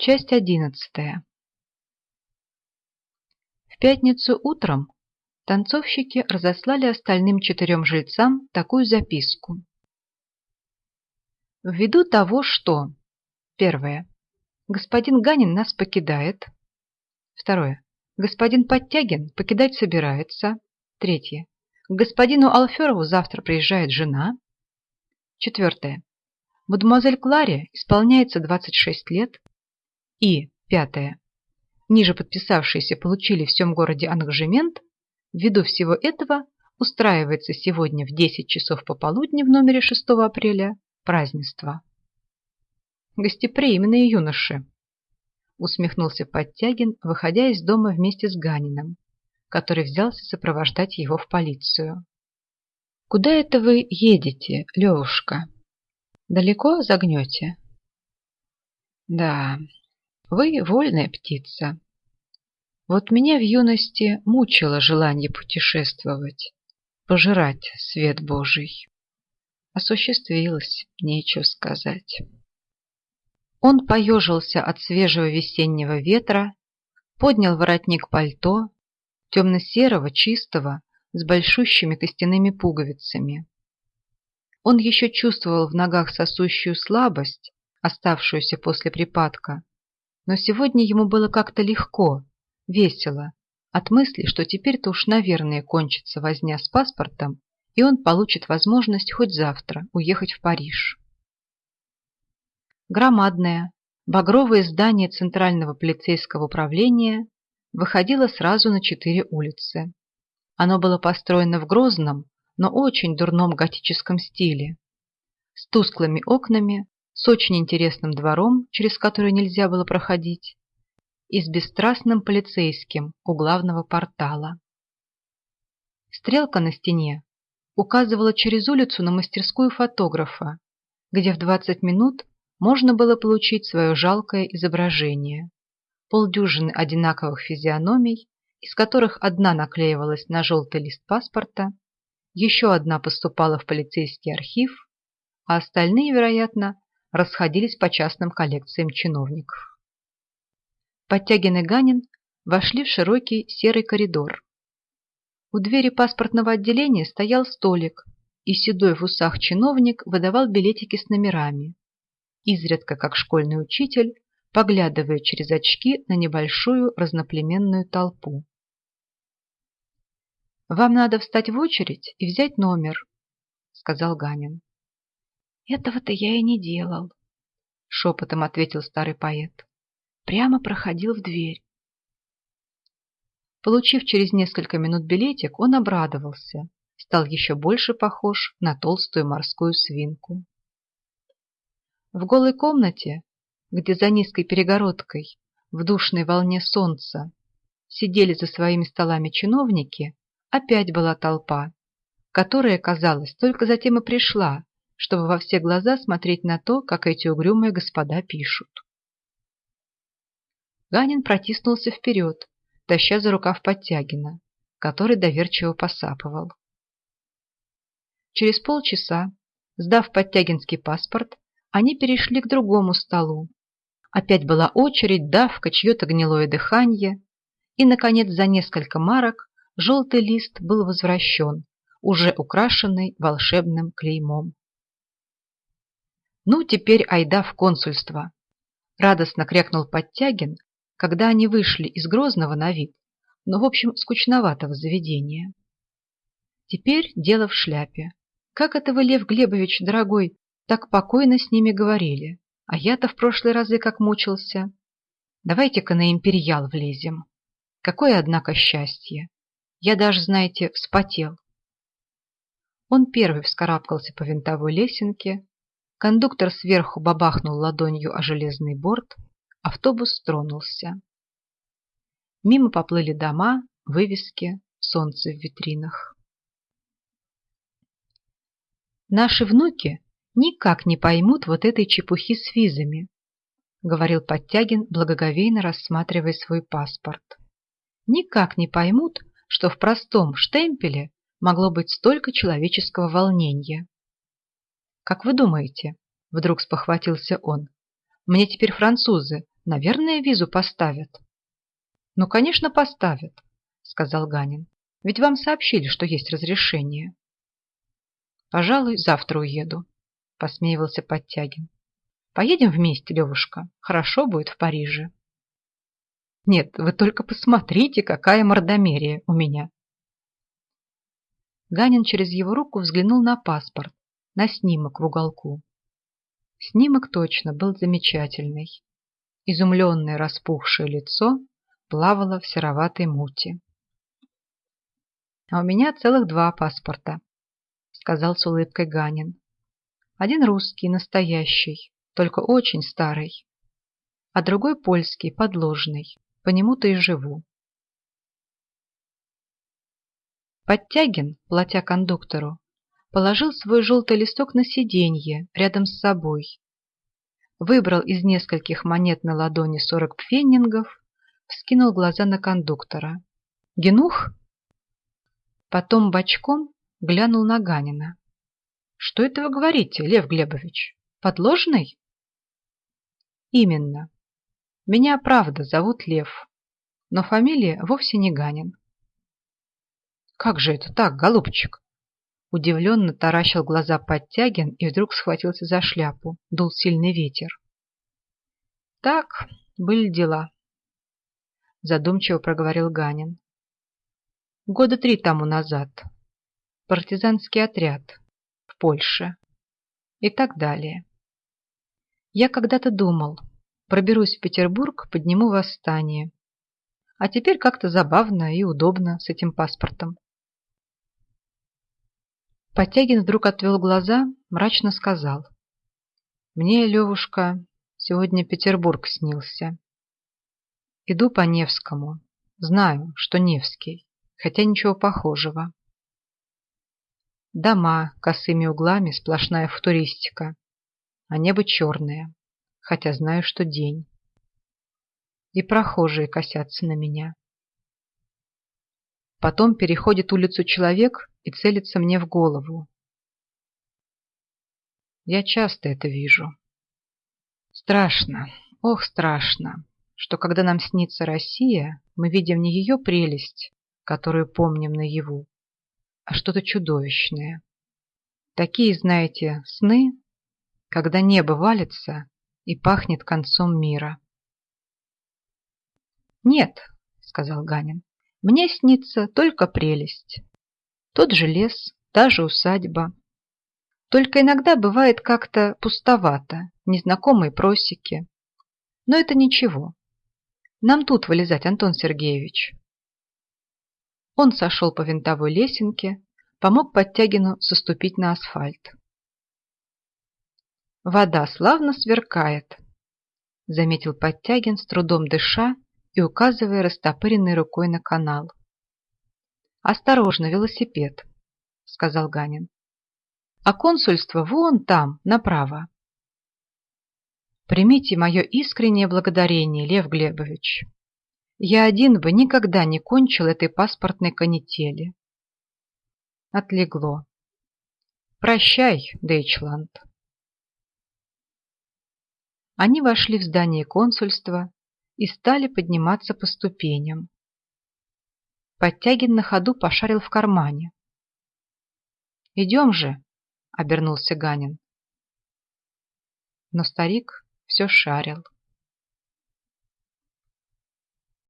Часть одиннадцатая. В пятницу утром танцовщики разослали остальным четырем жильцам такую записку. Ввиду того, что... Первое. Господин Ганин нас покидает. Второе. Господин Подтягин покидать собирается. Третье. К господину Алферову завтра приезжает жена. Четвертое. Мадемуазель Кларе исполняется 26 лет. И пятое. Ниже подписавшиеся получили в всем городе ангажемент. Ввиду всего этого устраивается сегодня в 10 часов пополудни в номере 6 апреля празднество. Гостеприимные юноши, усмехнулся Подтягин, выходя из дома вместе с Ганиным, который взялся сопровождать его в полицию. «Куда это вы едете, Левушка? Далеко загнете?» «Да, вы вольная птица. Вот меня в юности мучило желание путешествовать, пожирать свет Божий. Осуществилось, нечего сказать». Он поежился от свежего весеннего ветра, поднял воротник пальто, темно-серого, чистого, с большущими костяными пуговицами. Он еще чувствовал в ногах сосущую слабость, оставшуюся после припадка, но сегодня ему было как-то легко, весело, от мысли, что теперь-то уж, наверное, кончится возня с паспортом, и он получит возможность хоть завтра уехать в Париж. Громадное, багровое здание Центрального полицейского управления выходило сразу на четыре улицы. Оно было построено в грозном, но очень дурном готическом стиле, с тусклыми окнами, с очень интересным двором, через который нельзя было проходить, и с бесстрастным полицейским у главного портала. Стрелка на стене указывала через улицу на мастерскую фотографа, где в 20 минут можно было получить свое жалкое изображение. Полдюжины одинаковых физиономий, из которых одна наклеивалась на желтый лист паспорта, еще одна поступала в полицейский архив, а остальные, вероятно, расходились по частным коллекциям чиновников. Подтягин и Ганин вошли в широкий серый коридор. У двери паспортного отделения стоял столик, и седой в усах чиновник выдавал билетики с номерами изредка как школьный учитель, поглядывая через очки на небольшую разноплеменную толпу. «Вам надо встать в очередь и взять номер», — сказал Ганин. «Этого-то я и не делал», — шепотом ответил старый поэт. «Прямо проходил в дверь». Получив через несколько минут билетик, он обрадовался, стал еще больше похож на толстую морскую свинку. В голой комнате, где за низкой перегородкой, в душной волне солнца, сидели за своими столами чиновники, опять была толпа, которая, казалось, только затем и пришла, чтобы во все глаза смотреть на то, как эти угрюмые господа пишут. Ганин протиснулся вперед, таща за рукав Подтягина, который доверчиво посапывал. Через полчаса, сдав Подтягинский паспорт, они перешли к другому столу. Опять была очередь, давка, чье-то гнилое дыхание. И, наконец, за несколько марок желтый лист был возвращен, уже украшенный волшебным клеймом. «Ну, теперь айда в консульство!» Радостно крякнул Подтягин, когда они вышли из Грозного на вид, но, в общем, скучноватого заведения. Теперь дело в шляпе. Как это вы, Лев Глебович, дорогой, так покойно с ними говорили, а я-то в прошлые разы как мучился. Давайте-ка на империал влезем. Какое, однако, счастье. Я даже, знаете, вспотел. Он первый вскарабкался по винтовой лесенке, кондуктор сверху бабахнул ладонью о железный борт, автобус тронулся. Мимо поплыли дома, вывески, солнце в витринах. Наши внуки никак не поймут вот этой чепухи с визами, говорил Подтягин, благоговейно рассматривая свой паспорт. Никак не поймут, что в простом штемпеле могло быть столько человеческого волнения. Как вы думаете, вдруг спохватился он, мне теперь французы Наверное, визу поставят. Ну, конечно, поставят, сказал Ганин. Ведь вам сообщили, что есть разрешение. Пожалуй, завтра уеду, посмеивался Подтягин. Поедем вместе, Левушка. Хорошо будет в Париже. Нет, вы только посмотрите, какая мордомерия у меня. Ганин через его руку взглянул на паспорт, на снимок в уголку. Снимок точно был замечательный. Изумленное распухшее лицо плавало в сероватой мути. «А у меня целых два паспорта», — сказал с улыбкой Ганин. «Один русский, настоящий, только очень старый, а другой польский, подложный, по нему-то и живу». Подтягин, платя кондуктору, положил свой желтый листок на сиденье рядом с собой, выбрал из нескольких монет на ладони сорок пфеннингов, вскинул глаза на кондуктора. «Генух?» Потом бочком глянул на Ганина. «Что это вы говорите, Лев Глебович? Подложный?» «Именно. Меня, правда, зовут Лев, но фамилия вовсе не Ганин». «Как же это так, голубчик?» Удивленно таращил глаза Подтягин и вдруг схватился за шляпу. Дул сильный ветер. «Так, были дела», — задумчиво проговорил Ганин. «Года три тому назад. Партизанский отряд. В Польше. И так далее. Я когда-то думал, проберусь в Петербург, подниму восстание. А теперь как-то забавно и удобно с этим паспортом. Подтягин вдруг отвел глаза, мрачно сказал. «Мне, Левушка, сегодня Петербург снился. Иду по Невскому. Знаю, что Невский, хотя ничего похожего. Дома косыми углами, сплошная футуристика, а небо черное, хотя знаю, что день. И прохожие косятся на меня. Потом переходит улицу человек и целится мне в голову. Я часто это вижу. Страшно, ох, страшно, что когда нам снится Россия, мы видим не ее прелесть, которую помним наяву, а что-то чудовищное. Такие, знаете, сны, когда небо валится и пахнет концом мира. «Нет», — сказал Ганин, мне снится только прелесть. Тот же лес, та же усадьба. Только иногда бывает как-то пустовато, незнакомые просеки. Но это ничего. Нам тут вылезать, Антон Сергеевич. Он сошел по винтовой лесенке, помог Подтягину соступить на асфальт. «Вода славно сверкает», — заметил Подтягин, с трудом дыша и указывая растопыренной рукой на канал. «Осторожно, велосипед», — сказал Ганин. «А консульство вон там, направо». «Примите мое искреннее благодарение, Лев Глебович. Я один бы никогда не кончил этой паспортной канители». Отлегло. «Прощай, Дейчланд». Они вошли в здание консульства, и стали подниматься по ступеням. Подтягин на ходу пошарил в кармане. «Идем же!» — обернулся Ганин. Но старик все шарил.